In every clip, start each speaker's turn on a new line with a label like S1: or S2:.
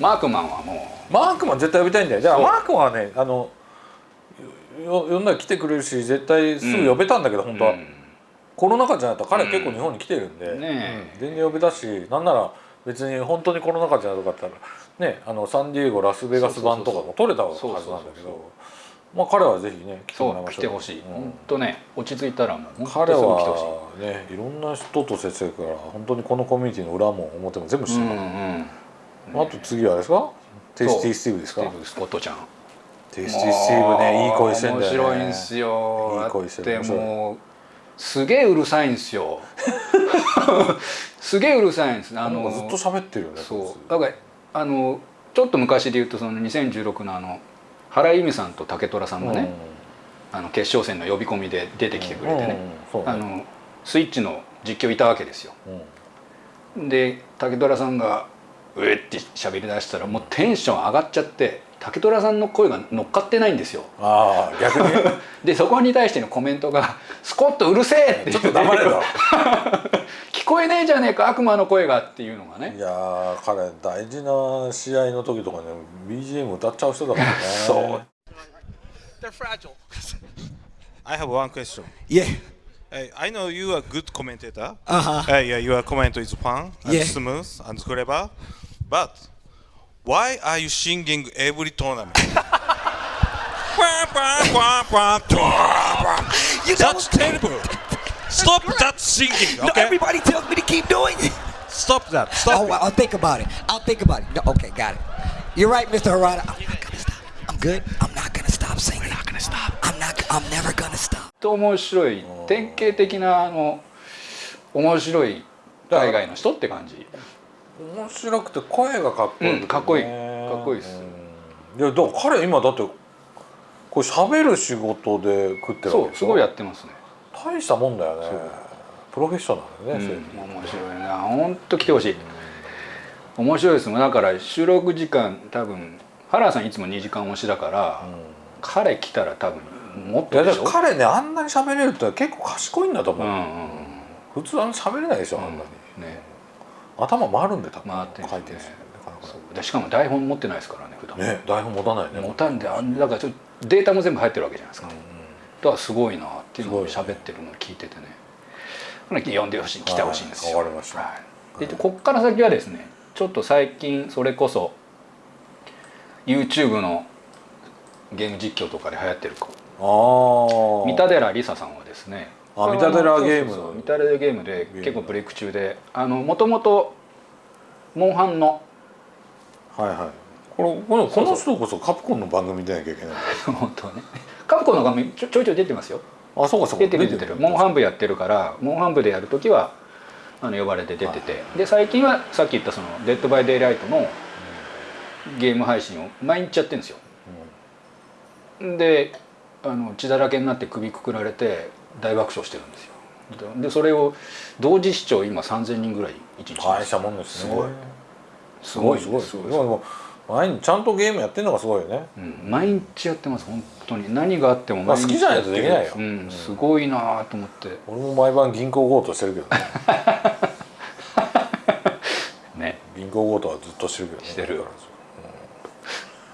S1: マークマンはも
S2: マークマン絶対呼びたいんだよ。じゃあマークマンはねあのよ呼んだら来てくれるし絶対すぐ呼べたんだけど、
S1: う、
S2: 本当は、
S1: うん。
S2: コロナ禍じゃなかったら彼結構日本に来てるんで、
S1: ね
S2: うん。全然呼べたしなんなら別に本当にコロナ禍じゃなかったらねあのサンディエゴラスベガス版とかも取れたはずなんだけど。まあ彼はぜひね来てもらいましょう。
S1: 来てほしい、
S2: うん。
S1: 本当ね落ち着いたらもう本
S2: 彼はねい。ろんな人と接してるから本当にこのコミュニティの裏も表も全部知ってる
S1: うんうん
S2: あと次はあれですか？テイスティースティーブです。か
S1: スコットちゃん。
S2: テイスティースティーブねいい声してんだよね。
S1: 面白いんですよ。
S2: いい声して
S1: もうすげえうるさいんですよ。すげえうるさいんで す。あの
S2: ずっと喋ってるよね
S1: そう。だからあのちょっと昔で言うとその2016のあの原由美さんと竹虎さんもね、あの決勝戦の呼び込みで出てきてくれてね、
S2: うん。うん。ね。
S1: あのスイッチの実況いたわけですよ。
S2: うん。
S1: で竹虎さんが「うえ」って喋り出したらもうテンション上がっちゃって竹虎さんの声が乗っかってないんですよ
S2: ああ逆に？
S1: でそこに対してのコメントが「スコットうるせえ!」って
S2: ちょっと黙れろ
S1: 聞こえねえじゃねえか悪魔の声がっていうのがね
S2: いやー彼大事な試合の時とかね BGM 歌っちゃう人だからね
S1: そう
S3: They're fragile.
S4: I have one question.
S5: Yeah.
S4: Hey, I know you are a good commentator.
S5: Uh-huh.
S4: Uh, yeah, your comment is fun and
S5: Yeah.
S4: smooth and clever. But why are you singing every tournament?
S5: You
S4: That's terrible. Stop that singing,
S5: No,
S4: okay?
S5: everybody tells me to keep doing it.
S4: Stop that. Stop
S5: Oh, I'll think about it. I'll think about it. No, okay, got it. You're right, Mr. Harada. I'm not gonna stop. I'm good. I'm not gonna stop singing. We're not gonna stop. I'm not. I'm never gonna stop.
S1: と面白い典型的なあの面白い海外の人って感じ
S2: 面白くて声がかっこいい、
S1: うんかっこいい。かっこいいです。
S2: うん。いやだから彼今だってこれ喋る仕事で食ってる
S1: そうすごいやってますね。
S2: 大したもんだよね。プロフェッショナルね、
S1: うん面白いな本当来てほしい。面白いですもん。だから収録時間多分原田さんいつも2時間押しだから、彼来たら多分もっとでしょ？
S2: から彼ねあんなに喋れるって結構賢いんだと思う、
S1: うんうん
S2: 普通あんな喋れないでしょ、あんなに。
S1: うん。ね
S2: 頭回るんで多分
S1: 回ってるんで
S2: しか
S1: も台本持ってないですからね普段。
S2: ね台本持たないね。
S1: 持たんであんだからちょっとデータも全部入ってるわけじゃないですか、だからすごいなっていうのを喋ってるのを聞いててね。これ呼んでほしい来てほしいんですよ。
S2: はいわかりました。
S1: はい、でこっから先はですねちょっと最近それこそ YouTube のゲーム実況とかで流行ってる子。三田寺梨沙さんはですね
S2: あ三田寺ゲーム
S1: そうそうそう三田寺ゲームで結構ブレイク中であのもともとモンハンの。
S2: はいはい。このこのこの人こそカプコンの番組出なきゃいけない。
S1: 本当はね。カプコンの画面ちょちょいちょい出てますよ。
S2: あそうかそうか。
S1: 出てる出てる。モンハン部やってるからモンハン部でやる時はあの呼ばれて出てて、で最近はさっき言ったその「デッド・バイ・デイライト」のゲーム配信を毎日やってるんですよ、であの血だらけになって首くくられて大爆笑してるんですよ。でそれを同時視聴今3000人ぐらい一日。
S2: 大したもんですね。
S1: すごい。
S2: すごいすごいす。ごい。でも毎日ちゃんとゲームやってるのがすごいよね。
S1: うん、毎日やってます本当に。何があっても
S2: まあ
S1: 毎日
S2: 好きじゃないとできないよ。
S1: うん、すごいなと思って。
S2: 俺も毎晩銀行強盗してるけどね。
S1: ね。
S2: 銀行強盗はずっとしてるけどね。
S1: してる。
S2: だから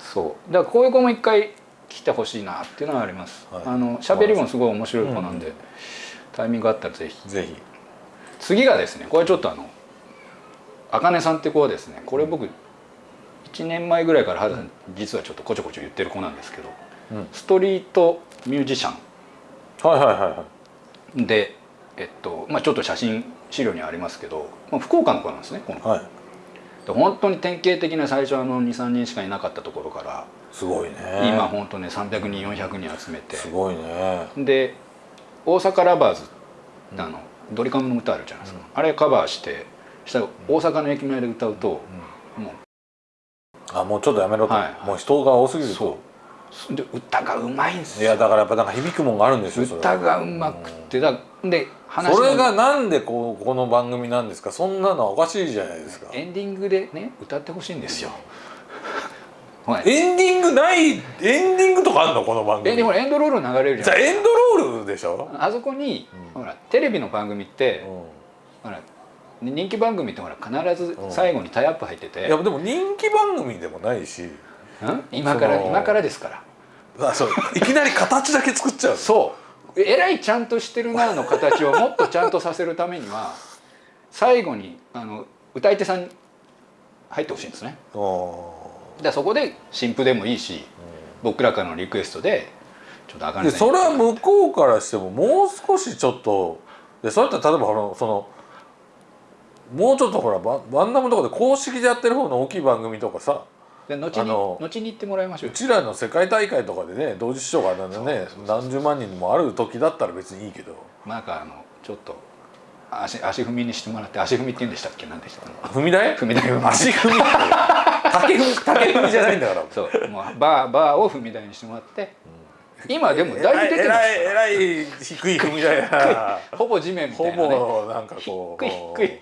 S1: そう。だからこういう子も一回来てほしいなっていうのはあります、
S2: はい。
S1: あの喋りもすごい面白い子なんで、タイミングあったらぜひ。
S2: ぜひ。
S1: 次がですねこれちょっとあのあかねさんって子はですねこれ僕1年前ぐらいから実はちょっとこちょこちょ言ってる子なんですけど、
S2: うん。
S1: ストリートミュージシャ
S2: はいはいはいはい。
S1: ンでえっとまあちょっと写真資料にありますけど、まあ、福岡の子なんですねこの子。
S2: はい。
S1: で本当に典型的な最初あの23人しかいなかったところから
S2: すごいね。
S1: 今本当ね300人400人集めて。
S2: すごいね。
S1: で大阪ラバーズってあの、ドリカムの歌あるじゃないですか、あれカバーしてしたら大阪の駅前で歌うと、も
S2: あもうちょっとやめろと、
S1: はい。はい
S2: もう人が多すぎると。
S1: そう。で歌がうまいんです
S2: い
S1: よ
S2: やだからやっぱなんか響くもんがあるんですよ
S1: 歌がうまくてだで話の。
S2: それがなんでこうこの番組なんですか？そんなのはおかしいじゃないですか。
S1: エンディングでね歌ってほしいんですよはい。
S2: エンディングないエンディングとかあんのこの番組？
S1: えでもエンドロール流れるじゃん。
S2: じゃあエンドロールでしょ、
S1: あそこに、ほらテレビの番組って、ほらで人気番組ってほら必ず最後にタイアップ入ってて、
S2: いやでも人気番組でもないし。
S1: うん？今から今からですから。
S2: あそう。いきなり形だけ作っちゃう
S1: そう。えらいちゃんとしてるなの形をもっとちゃんとさせるためには最後にあの歌い手さんに入ってほしいんですね。
S2: あ
S1: だからそこで新譜でもいいし、僕らからのリクエストでちょっとあかん
S2: でそれは向こうからしてももう少しちょっとでそれって例えばほらそのもうちょっとほらババンナムとかで公式でやってる方の大きい番組とかさ
S1: で後に後に行ってもらいましょう
S2: うちらの世界大会とかでね同時視聴がね何十万人もある時だったら別にいいけど。
S1: なんかあのちょっと足足踏みにしてもらって足踏みって言うんでしたっけ？何でしたっけ？
S2: 踏み台？
S1: 踏み台踏み。台
S2: 足踏み竹踏み 竹踏みじゃないんだから。
S1: そう。もうバーバーを踏み台にしてもらって、今でもだいぶ出てます
S2: えらいえらい低い踏み台や
S1: ほぼ地面みた
S2: ほ
S1: いな、ね、
S2: ぼなんかこう
S1: 低い低い。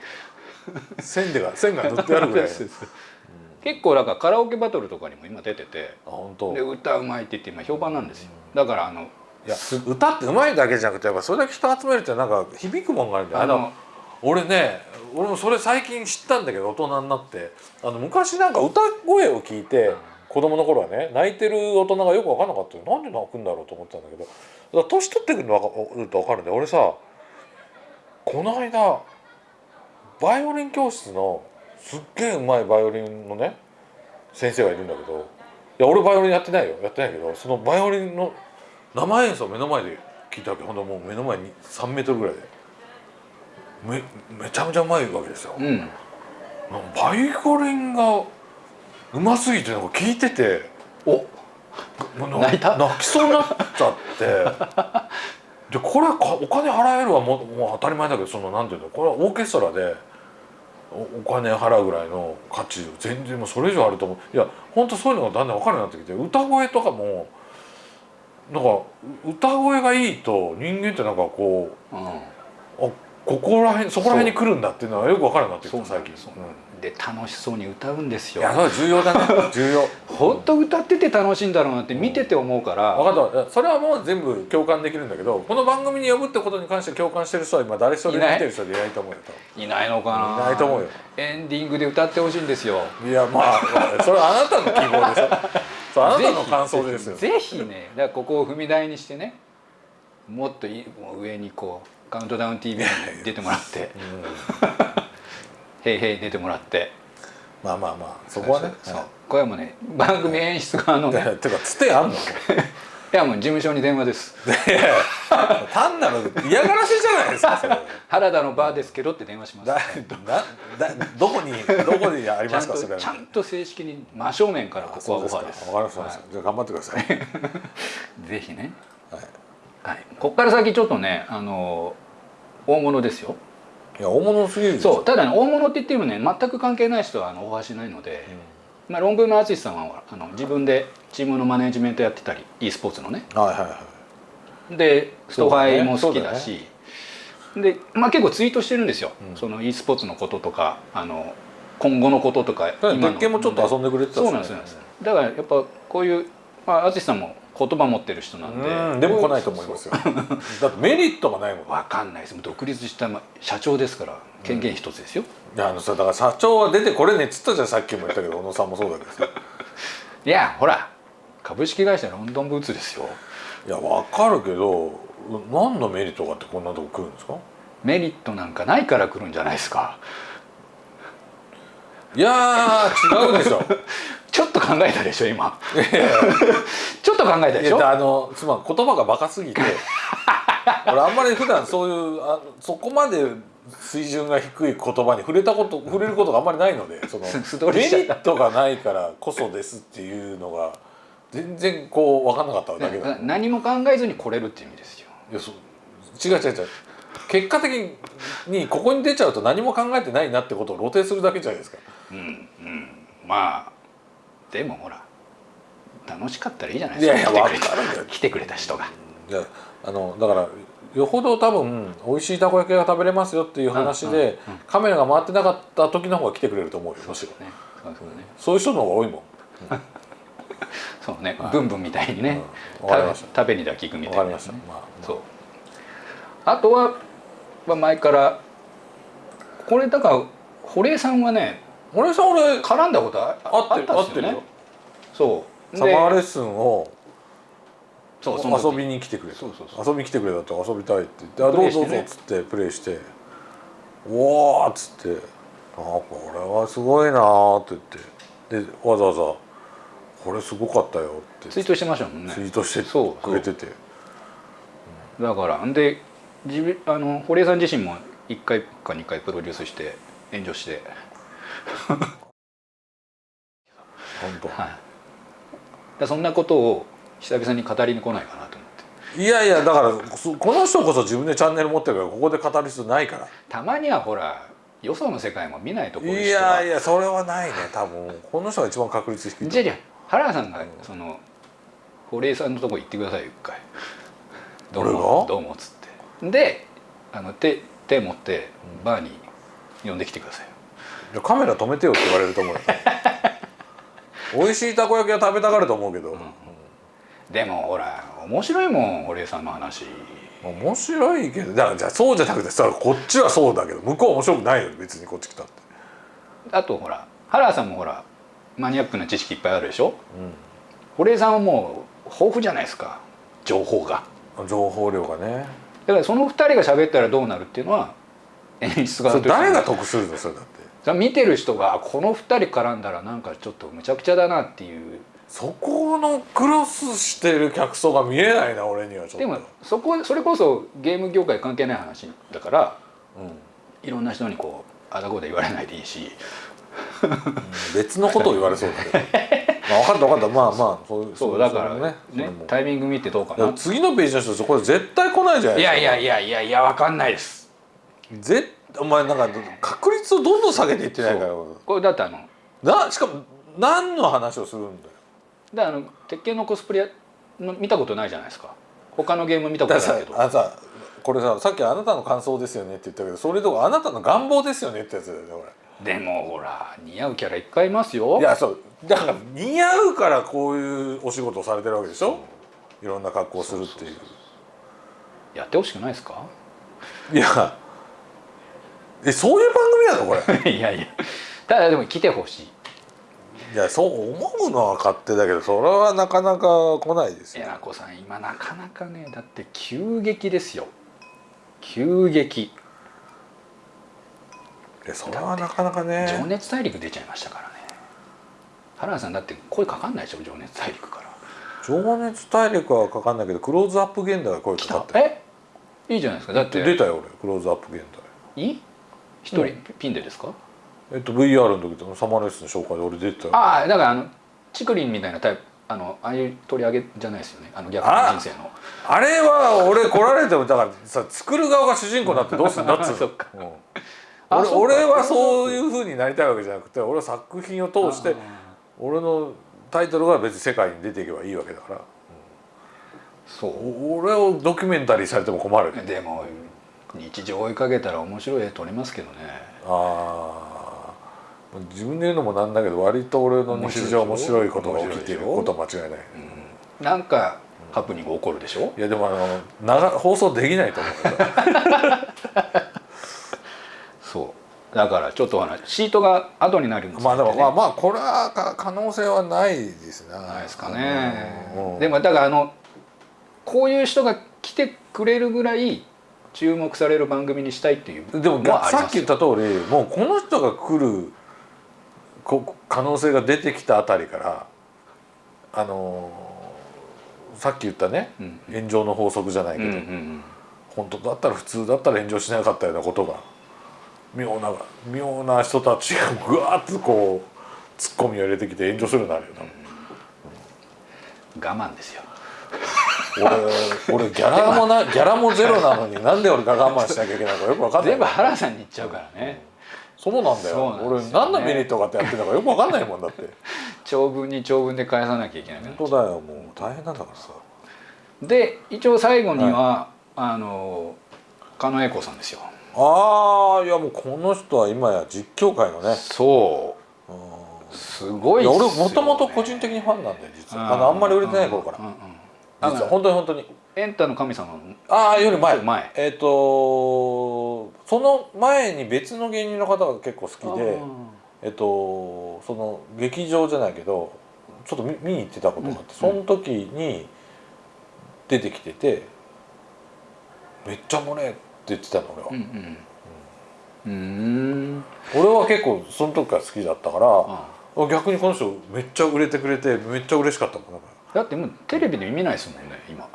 S2: 線でが線が塗ってあるぐらい。
S1: 結構だからカラオケバトルとかにも今出てて。
S2: あ本当。
S1: で歌うまいって言って今評判なんですよ。だからあの
S2: いや歌ってうまいだけじゃなくてやっぱそれだけ人集めるってなんか響くもんがあるんだよ。あ俺ね俺もそれ最近知ったんだけど大人になって。あの昔なんか歌声を聞いて子供の頃はね泣いてる大人がよく分かんなかったよ。なんで泣くんだろうと思ってたんだけど。だから年取ってくるの分か分かるんだよ。俺さこの間バイオリン教室のすっげえうまいバイオリンのね先生がいるんだけど。いや俺バイオリンやってないよ。やってないけどそのバイオリンの生演奏目の前で聞いたわけ。ほんともう目の前に3メートルぐらいで。めめちゃめちゃうまいわけですよ、
S1: うん。
S2: バイオリンがうますぎてなんか聞いてて
S1: お。泣いた？
S2: 泣きそうになっちゃって。でこれかお金払えるはもうもう当たり前だけどそのなんていうのこれはオーケストラでおお金払うぐらいの価値全然もうそれ以上あると思う。いや本当そういうのがだんだん分かるようになってきて歌声とかもなんか歌声がいいと人間ってなんかこう
S1: うん。
S2: あここら辺そこら辺に来るんだっていうのはよく分かるようになってきた最近。
S1: そうで楽しそうに歌うんですよ。
S2: いやそれは重要だね。重要。
S1: 本当歌ってて楽しいんだろうなって見てて思うから。
S2: 分かった。それはもう全部共感できるんだけどこの番組に呼ぶってことに関して共感してる人は今誰一人見
S1: いない。
S2: てる人でいないと思うよ多
S1: いないのかな。い
S2: ないと思うよ。
S1: エンディングで歌ってほしいんですよ。
S2: 分いやまあそれはあなたの希望でしょ そうあなたの感想ですよ。
S1: ぜひね。だからここを踏み台にしてね。もっといもう上にこうカウントダウン TV に出てもらって「へいへい」出てもらって。
S2: まあまあまあそこはね。
S1: そうこれはもうね番組演出側のね。
S2: いやてかつてあんの？
S1: いやもう事務所に電話です。
S2: 単なる嫌がらせじゃないですか
S1: 原田のバーですけどって電話します。
S2: だだだどこにどこにありますかそれ
S1: ちゃんと正式に真正面からここはオファーです。
S2: わかりました。わかりましたじゃあ頑張ってください。
S1: ぜひね、
S2: はい。
S1: はい、ここから先ちょっとねあの大物ですよ
S2: いや大物すぎる
S1: そうただね大物って言ってもね全く関係ない人はあの大橋ないので、まあ、ロンブーの淳さんはあの自分でチームのマネジメントやってたり e スポーツのね。
S2: はいはいはい。
S1: でストファイも好き
S2: だ
S1: し。で、まあ、結構ツイートしてるんですよ、
S2: うん。
S1: その e スポーツのこととかあの今後のこととか
S2: だから別件もちょっと遊んでくれてたしね。
S1: そうなんですそうなんですだからやっぱこういうまあ淳さんも言葉持ってる人なんで。
S2: うんでも来ないと思いますよ。だってメリットがないもん
S1: わかんないです。独立したま社長ですから権限一つですよ、
S2: いやあのさだから社長は出てこれねっつったじゃんさっきも言ったけど小野さんもそうだけどさ。
S1: いやほら株式会社ロンドンブーツですよ。
S2: いやわかるけど何のメリットがあってこんなとこ来るんですか？
S1: メリットなんかないから来るんじゃないですか。
S2: いやー違うでしょ
S1: ちょっと考えたでしょ今。ちょっと考えたでしょ？
S2: あのつまり言葉がバカすぎて。俺あんまり普段そういうあそこまで水準が低い言葉に触れたこと触れることがあんまりないのでその メリットがないからこそですっていうのが全然こう分かんなかっただけだ、
S1: な何も考えずに来れるっていう意味ですよ。
S2: いやそう。違う違う違う。結果的にここに出ちゃうと何も考えてないなってことを露呈するだけじゃないですか。
S1: うんうん。まあでもほら楽しかったらいいじゃないですか。
S2: いやいや
S1: 来てくれた
S2: わかるよ
S1: 来てくれた人が。
S2: あのだからよほど多分美味しいたこ焼きが食べれますよっていう話で、
S1: うんうんうん。
S2: カメラが回ってなかった時の方が来てくれると思うよむしろ
S1: ねそうそうね。
S2: そういう人の方が多いもん。
S1: そうね、ブンブンみたいにね、食べにだけ行くみたいな、
S2: わかりました、まあ、
S1: そう。あとは、まあ、前からこれだから堀江さんはね
S2: 俺さ俺
S1: 絡んだことあ
S2: 合ってる
S1: あっ
S2: てるよ
S1: そう。
S2: サマーレッ
S1: で
S2: スンを
S1: そう
S2: 遊びに来てくれ
S1: そうそうそう。
S2: 遊びに来てくれたと。遊びたいって言って「あ
S1: プ
S2: どうぞどうぞ」っつってプレイして「おーっつって「あこれはすごいな」って言って。でわざわざ「これすごかったよ」って。
S1: ツイートしてましたもんね。
S2: ツイートしてくれてて。
S1: だからんで自分あの堀江さん自身も1回か2回プロデュースして炎上して
S2: 本当。
S1: はい。でそんなことを久々に語りに来ないかなと思って。
S2: いやいやだからそこの人こそ自分でチャンネル持ってるからここで語る必要ないから。
S1: たまにはほらよその世界も見ないところ
S2: いやいやそれはないね多分。この人が一番確率低いと
S1: じゃあじゃあ原田さんがその堀江さんのとこ行ってくださいよ一回。どう
S2: 俺
S1: も
S2: が？
S1: どうもっつって。であの手手持ってバーに呼んできてくださいよ
S2: いやカメラ止めてよって言われると思うよ。美味しいたこ焼きは食べたがると思うけど、
S1: でもほら面白いもん堀江さんの話。
S2: 面白いけどだからじゃあそうじゃなくてさこっちはそうだけど向こうは面白くないよ別にこっち来たって。
S1: あとほら原田さんもほらマニアックな知識いっぱいあるでしょ、堀江さんはもう豊富じゃないですか情報が。
S2: 情報量がね。
S1: だからその2人が喋ったらどうなるっていうのは演出家
S2: それ
S1: として
S2: 誰が得するのそれだって
S1: 見てる人がこの2人絡んだらなんかちょっとむちゃくちゃだなっていう。
S2: そこのクロスしてる客層が見えないな俺にはちょっと。
S1: でもそこそれこそゲーム業界関係ない話だから
S2: うん。
S1: いろんな人にこうあだこうで言われないでいいし。
S2: 別のことを言われそうだけど。まあ分かった分かった。まあまあそう
S1: そうだからね。
S2: それも。
S1: タイミング見てどうかな。
S2: 次のページの人そこで絶対来ないじゃないですか。
S1: いやいやいやいやいやわかんないです。
S2: ぜお前なんか確率をどんどん下げていってないから
S1: これだってあの
S2: なしかも何の話をするんだよ。
S1: だからあの鉄拳のコスプレの見たことないじゃないですか。他のゲーム見たことないけど。
S2: さあのさこれささっきあなたの感想ですよねって言ったけどそれとかあなたの願望ですよねってやつだよねこ
S1: でもほら似合うキャラいっぱいいますよ。
S2: れいやそう。だから似合うからこういうお仕事をされてるわけでしょ？いろんな格好をするっていう。
S1: やってほしくないですか？
S2: いやえそういう番組なのこれ？
S1: いやいや。ただでも来てほしい。
S2: いやそう思うのは勝手だけどそれはなかなか来ないですよ。
S1: えなこさん今なかなかねだって急激ですよ。急激。
S2: えそれはなかなか
S1: 情
S2: ね
S1: 熱大陸出ちゃいましたからね。原田さんだって声かかんないでしょ？情熱大陸から。
S2: 情熱大陸はかかんないけどクローズアップ現代が声かかってる
S1: え？いいじゃないですか。だって
S2: 出たよ俺。クローズアップ現代。
S1: いい？一人ピンでですか？
S2: えっと VR の時とサマーレッスン紹介で俺出てたよ。
S1: ああだからあのチクリンみたいなタイプあのああいう取り上げじゃないですよね。あの逆の人生の。
S2: あれは俺来られてもだからさ作る側が主人公になってどうするんだっつう。俺俺はそういうふうになりたいわけじゃなくて俺は作品を通して俺のタイトルが別に世界に出ていけばいいわけだから。
S1: そ
S2: お俺をドキュメンタリーされても困る。
S1: うでも日常追いかけたら面白い絵撮れますけどね。
S2: ああ自分で言うのもなんだけど割と俺の日常面白いことが起きていることは間違いない、
S1: なんかハプニング起こるでしょ？
S2: いやでもあの長放送できないと思う。
S1: そう。だからちょっと話シートが後になるんです
S2: まあでもまあ
S1: ね
S2: まあこれはか可能性はないですね
S1: ないですかね。
S2: うん。
S1: でもだからあのこういう人が来てくれるぐらい注目される番組にしたいっていう。
S2: でもさっき言った通りもうこの人が来るこ可能性が出てきたあたりからあのーさっき言ったね、
S1: うん。
S2: 炎上の法則じゃないけど、
S1: うんうんうん。
S2: 本当だったら普通だったら炎上しなかったようなことが妙な妙な人たちがぐわっとこうツッコミを入れてきて炎上するようになるよ多分
S1: 我慢ですよ
S2: 俺俺ギャラもなギャラもゼロなのになんで俺が我慢しなきゃいけないのかよく分かんない。
S1: 全部原さんに言っちゃうからね。
S2: そうなんだよ。
S1: ね。
S2: 俺何のメリットがあってやってるのかよく分かんないもんだって。
S1: 長文に長文で返さなきゃいけない
S2: 本当だよもう大変なんだからさ。
S1: で一応最後には、あの狩野英孝さんですよ。
S2: ああいやもうこの人は今や実況界のね。
S1: そう。すごいね。
S2: 俺もともと個人的にファンなんだよ実は。あのあんまり売れてない頃から。
S1: うんうんうん
S2: 本当に本当に。
S1: エンタの神様の。
S2: ああより前。
S1: 前
S2: えっ、とその前に別の芸人の方が結構好きでえっとその劇場じゃないけどちょっと見見に行ってたことがあって、その時に出てきてて「めっちゃ漏れ」って言ってたの俺は、
S1: うんうん。うん。
S2: 俺は結構その時から好きだったから
S1: あ
S2: 逆にこの人めっちゃ売れてくれてめっちゃ嬉しかったもんだ
S1: ってもうテレビで見ないですもんね今。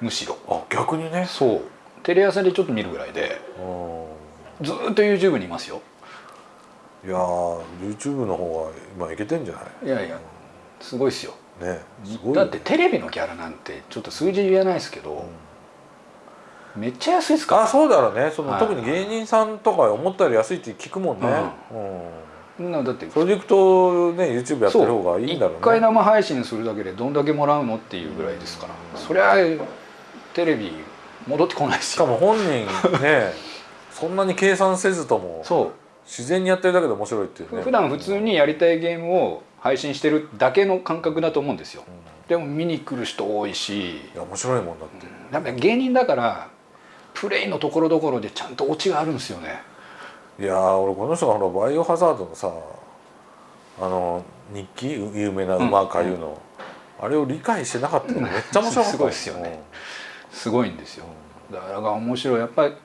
S1: むしろ。
S2: らあ逆にね。
S1: そう。テレ朝でちょっと見るぐらいで。
S2: うん
S1: ずーっと YouTube にいますよ。
S2: いやー YouTube の方が今いけてんじゃない？
S1: いやいやすごいですよ。
S2: ねすごいよ。ね
S1: だってテレビのギャラなんてちょっと数字言えないですけど、めっちゃ安いですから。
S2: あそうだろうね。その、
S1: はい。
S2: 特に芸人さんとか思ったより安いって聞くもんね、うん。
S1: そんなだって
S2: プロジェクトね YouTube やってる方がいいんだろうね。
S1: 一回生配信するだけでどんだけもらうのっていうぐらいですから、そりゃテレビ戻ってこない
S2: し。かも本人ね そんなに計算せずとも
S1: そ
S2: 自然にやってるだけで面白いっていう
S1: う
S2: ね。
S1: 普段普通にやりたいゲームを配信してるだけの感覚だと思うんですよ、でも見に来る人多いし。
S2: いや面白いもんだって、
S1: やっぱり芸人だからプレイのところどころでちゃんとオチがあるんですよね
S2: いやー俺この人がほらバイオハザードのさあの日記？有名な馬かゆの、あれを理解してなかったの。めっちゃ面白かった
S1: すごいっすよね。すごいんですよ。だから面白い。やっぱり。
S2: うん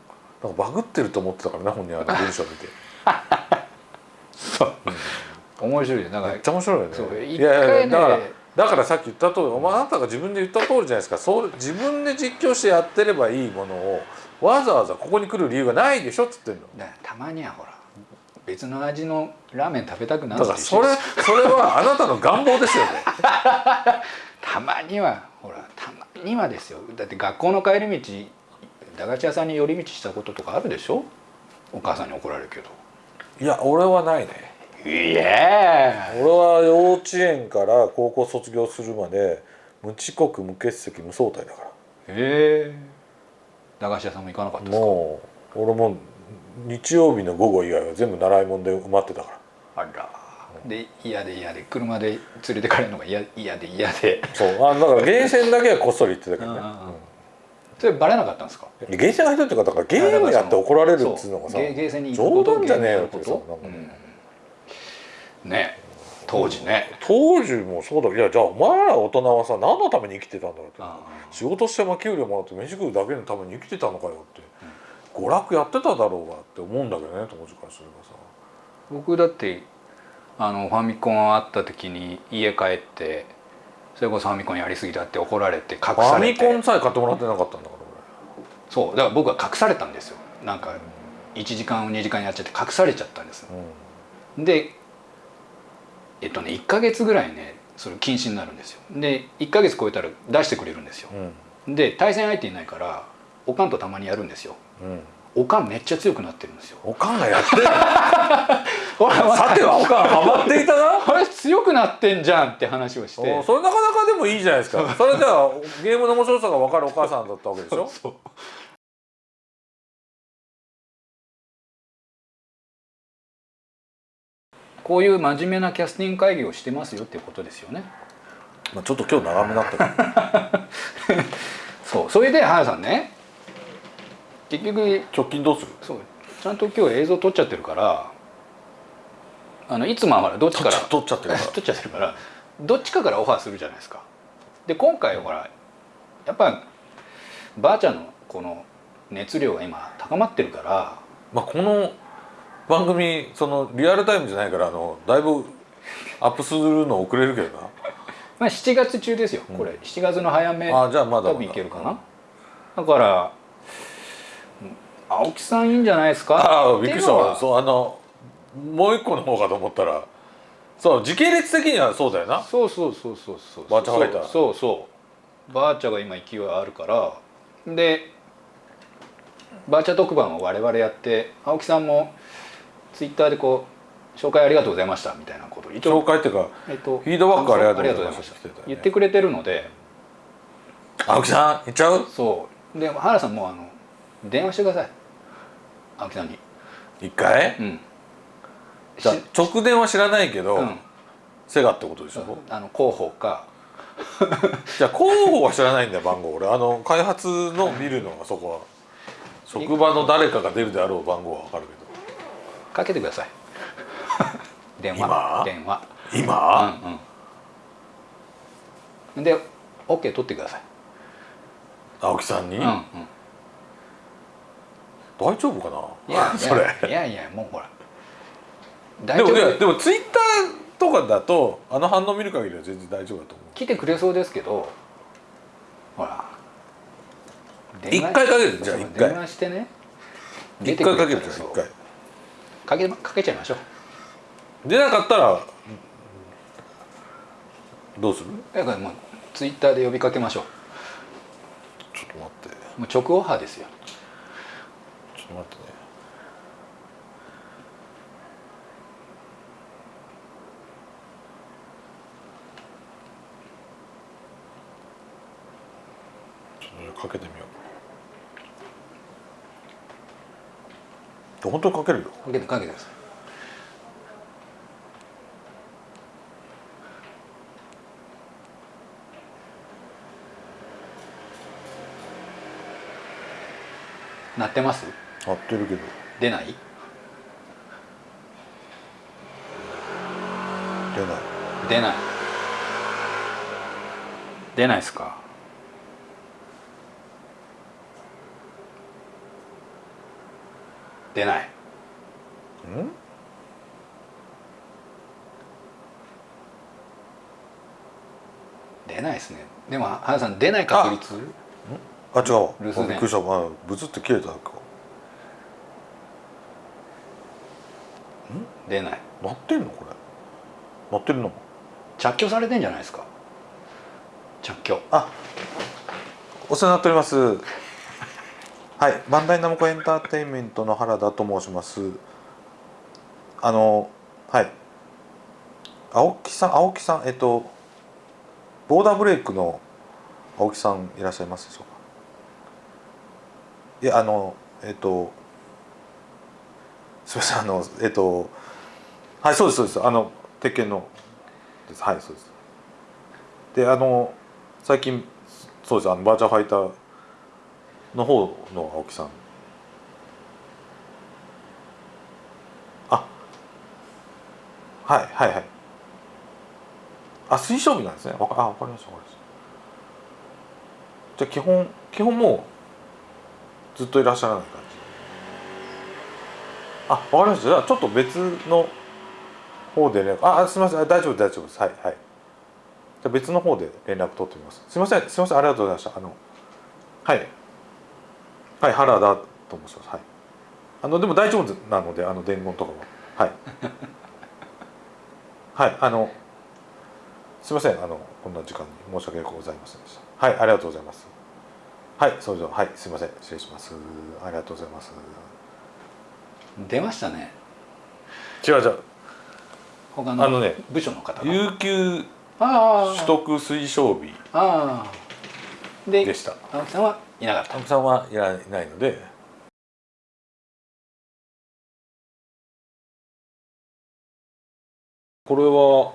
S2: なんかバグってると思ってたからね本人あの文章見て。
S1: そう。面白いよ。だから
S2: めっちゃ面白いよね。
S1: そう
S2: いやいやだからだからさっき言った通りお前あなたが自分で言った通りじゃないですか。そう自分で実況してやってればいいものをわざわざここに来る理由がないでしょっつってんの。
S1: たまにはほら別の味のラーメン食べたくなる
S2: だからそれそれはあなたの願望ですよね。
S1: たまにはほらたまにはですよ。だって学校の帰り道駄菓子屋さんに寄り道したこととかあるでしょ？お母さんに怒られるけど。
S2: いや俺はないね。
S1: いや。
S2: 俺は幼稚園から高校卒業するまで無遅刻無欠席無早退だから。
S1: へえ駄菓子屋さんも行かなかったですか？
S2: もう俺も日曜日の午後以外は全部習い物で埋まってたから。
S1: あら。で嫌で嫌で車で連れてかれるのが嫌嫌で嫌で。
S2: そう。あだからゲーセンだけはこっそり行ってたけどね、
S1: それバレなかったんですか？
S2: うんゲーセンが入ってるっていうかだからゲームやって怒られるっつうのがさ
S1: そうゲーゲーセンに行くこと
S2: 冗談じゃねえよってさ
S1: うん。ね当時ね。
S2: 当時もそうだ。けどいやじゃあお前ら大人はさ何のために生きてたんだろうって。
S1: あ
S2: 仕事してまあ給料もらって飯食うだけのために生きてたのかよって、娯楽やってただろうがって思うんだけどね当時からすればさ。
S1: 僕だってあのファミコンあった時に家帰ってそれこそファミコンやりすぎだって怒られて隠
S2: ファミ
S1: されて
S2: コンさえ買ってもらってなかったんだから
S1: そう。だから僕は隠されたんですよ。なんか1時間2時間やっちゃって隠されちゃったんです
S2: 俺、
S1: でえっとね1ヶ月ぐらいねそれ禁止になるんですよ。で1ヶ月超えたら出してくれるんですよ。
S2: うん。
S1: で対戦相手いないからおかんとたまにやるんですよ。
S2: うん。うん
S1: おかんめっちゃ強くなってるんですよ。
S2: おかんがやってる さてはおかんハマっていたな。
S1: あれ強くなってんじゃんって話をして。
S2: おそれなかなかでもいいじゃないですか。それじゃあゲームの面白さが分かるお母さんだったわけでしょ？
S1: そうこういう真面目なキャスティング会議をしてますよっていうことですよね。
S2: まあ、ちょっと今日長めだった
S1: そう。それで原さんね。結局
S2: 直近どうする？
S1: そう。ちゃんと今日映像撮っちゃってるから。あのいつもはほらどっちから？
S2: 撮っちゃってるから。
S1: 撮っちゃってるから。どっちかからオファーするじゃないですか。で今回ほらやっぱばあちゃんのこの熱量が今高まってるから。
S2: まあこの番組そのリアルタイムじゃないからあのだいぶアップするの遅れるけどな。
S1: まあ7月中ですよこれ、7月の早め
S2: あじゃあまだ
S1: 多分いけるかな。だからうん青木さんいいんじゃないですか？
S2: ああびっくりしたそうあのもう一個の方かと思ったら。そう時系列的にはそうだよな。
S1: そうそうそうそうそう。
S2: バーチャファイ
S1: そうそう。バーチャが今勢いあるから。でバーチャ特番を我々やって青木さんもツイッターでこう紹介ありがとうございましたみたいなこと一
S2: 紹介っていうか
S1: えっと、
S2: フィードバックありがとうございましたね
S1: 言ってくれてるので
S2: 青木さん行っちゃう？
S1: そう。で原さんもうあの電話してください。青木さんに。
S2: 一回？
S1: うん。
S2: じゃあ直電は知らないけど、
S1: うん。
S2: セガってことでしょ、
S1: あの広報か。
S2: じゃあ候補は知らないんだよ番号俺。あの開発の見るのはそこは。職場の誰かが出るであろう番号は分かる
S1: かけてください。電話。
S2: 今？
S1: 電話。
S2: 今、
S1: うんうん。で OK 取ってください。
S2: 青木さんに、
S1: うんうん。
S2: 大丈夫かな？い
S1: や
S2: それ。
S1: いやいやもうほら。大
S2: で
S1: 丈夫。
S2: もでもツイッターとかだとあの反応見る限りは全然大丈夫だと思う。
S1: 来てくれそうですけどほら。
S2: 一回かけるじゃあ一回。
S1: 電話してね。
S2: 一回かけるじゃん一回
S1: かけかけちゃいましょう。
S2: 出なかったらどうする？
S1: だからもうツイッターで呼びかけましょ
S2: ちょっと待って。
S1: うもう直オファーですよ。
S2: ちょっと待ってね。ちょっとかけてみよう本当にかけるよ。
S1: かけてかけてください。鳴ってます？
S2: 合ってるけど。
S1: 出ない？
S2: 出ない。
S1: 出ない。出ないですか？出ない。
S2: うん？
S1: 出ないですね。でも原さん出ない確率？
S2: あ違うわ。
S1: 留守電。
S2: びっくりした。あブツって切れたか
S1: 出ない。
S2: 鳴ってんの？これ。鳴ってるの
S1: 着去されてんじゃないですか。着去
S2: あお世話になっておりますはい。バンダイナムコエンターテインメントの原田と申します。あのはい。青木さん青木さんえっとボーダーブレイクの青木さんいらっしゃいますでしょうか？いやあのえっとすみませんあのえっとはいそうですそうです。あの鉄拳のです。はいそうです。であの最近そうです。あのバーチャルファイターの方の青木さん。あ。はいはいはい。あ推奨日なんですね。わかあわかりましたわかりました。じゃあ基本基本もうずっといらっしゃらない感じ。あわかりました。じゃあちょっと別の方で連絡。あすみません。あ大丈夫大丈夫です。はいはい。じゃ別の方で連絡取ってみます。すみませんすみません。ありがとうございました。あのはい。はい原田と申します。はい。あのでも大丈夫なのであの伝言とかは。はい。はいあのすみませんあのこんな時間に申し訳ございませんでした。はいありがとうございます。はいそれでははいすみません失礼します。ありがとうございます。
S1: 出ましたね。
S2: 違う違う。
S1: 他の
S2: あのね
S1: 部署の方が。
S2: 有給
S1: あ
S2: 取得推奨日
S1: あああで
S2: でした。
S1: 青木さんはいなかった。
S2: 青木さんはいらないので。これは？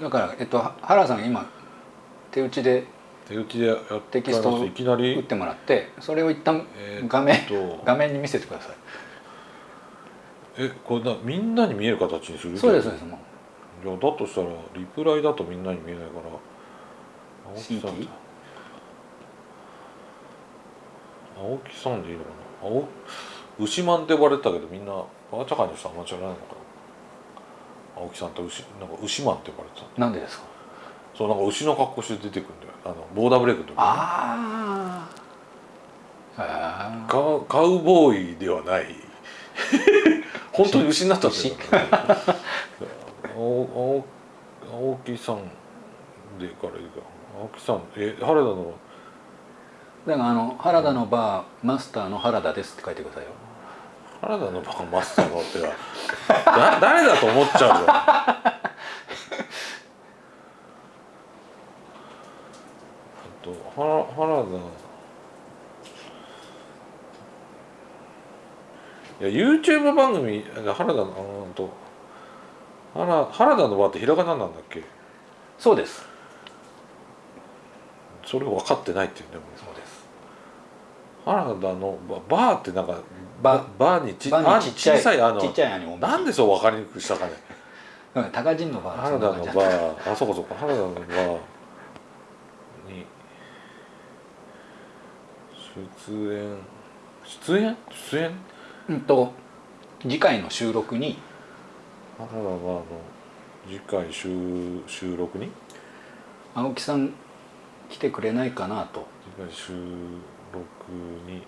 S1: だから、えっと、原さんが今手打ちで
S2: 手打ちでやって
S1: テキストを
S2: いきな
S1: 打っ
S2: り
S1: てもらってそれを一旦
S2: えーっと。
S1: 画面、画面に見せてください。
S2: えこれなみんなに見える形にする？
S1: そうですそうですもう。
S2: いやだとしたらリプライだとみんなに見えないから青木さん
S1: CT
S2: 青木さんでいいのかな？青牛マンって呼ばれてたけどみんなバーチャカーの人あんま知らないのかな？青木さんって牛なんか牛マンって呼ばれてた
S1: なんでですか？
S2: そうなんか牛の格好して出てくるんだよ。あのボーダーブレイクの時に。
S1: あああ
S2: カウカウボーイではない。本当に牛になったんだ よ。青青青木さんでからいいか。青木さんえ原田の
S1: だからあの原田のバーマスターの原田ですって書いてくださいよ。
S2: 原田のバカマスターのっては だ誰だと思っちゃうよ。原原田。いや YouTube 番組原田のと。原原田のバーってひらがななんだっけ？
S1: そうです。
S2: それ分かってないっていうね
S1: そうです
S2: 原田のババーってなんか
S1: バ
S2: バーにち
S1: バーにちっちゃい
S2: あ小さいあの
S1: ちっちゃいあの
S2: なんでそう分かりにくくしたかね？
S1: うん高人のバー。
S2: 原田のバー。あそうかそうか。原田のバーに出演。出演？出演？
S1: うんと次回の収録に。
S2: 原田バーの次回収収録に？
S1: 青木さん来てくれないかなと。
S2: 次回収録に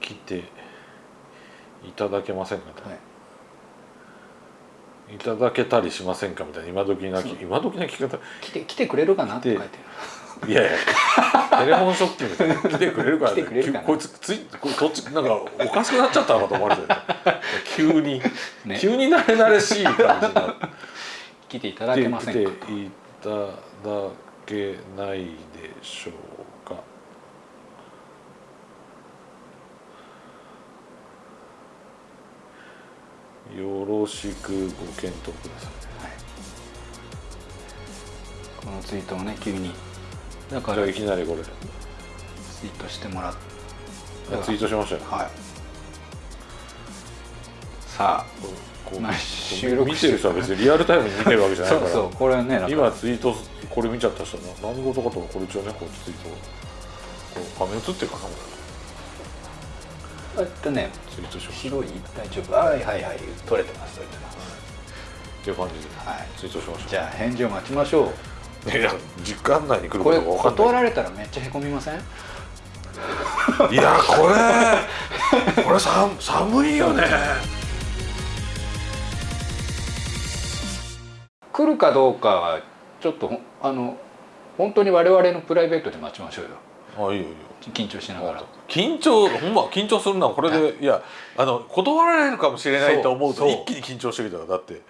S2: 来ていただけませんかと、
S1: はい。
S2: い、ただけたりしませんかみたいな今時なき今時な聞き方。
S1: 来て来てくれるかなって書いてあ
S2: いやいや。テレフォンショッキングで来てくれるから
S1: 来てくれるかな。
S2: こいつついこっちなんかおかしくなっちゃったのかと思われ。て る急に、
S1: ね。
S2: 急に慣れ慣れしい感じになって
S1: る来ていただけませんか。
S2: 来ていただけないでしょうかよろしくご検討ください
S1: このツイートをね急に。だから
S2: いきなりこれ。
S1: ツイートしてもらっ
S2: ツイートしましたよ。
S1: はい。さあ
S2: こう
S1: 収録
S2: 見てる人は別にリアルタイムに見てるわけじゃないから。
S1: あ そうそうこれはね
S2: 今ツイートこれ見ちゃった人は何事かとこれ一応ねこうツイートこう画面映ってるかなこ
S1: えっとね白い大丈夫。はいはいはい。取れてます取れてます。
S2: っていう感じで
S1: はい。
S2: ツイートしまし
S1: じゃあ返事を待ちましょう。
S2: たいや時間内に来る
S1: こ
S2: とが分かんない。
S1: 断られたらめっちゃへこみません？
S2: いやこれこれさ寒いよね。
S1: 来るかどうかはちょっとあの本当に我々のプライベートで待ちましょうよ。
S2: あいいよいいよ
S1: 緊張しながら。
S2: 緊張ほんま緊張するな。これでい。やあの断られるかもしれないと思うと一気に緊張してきたからだって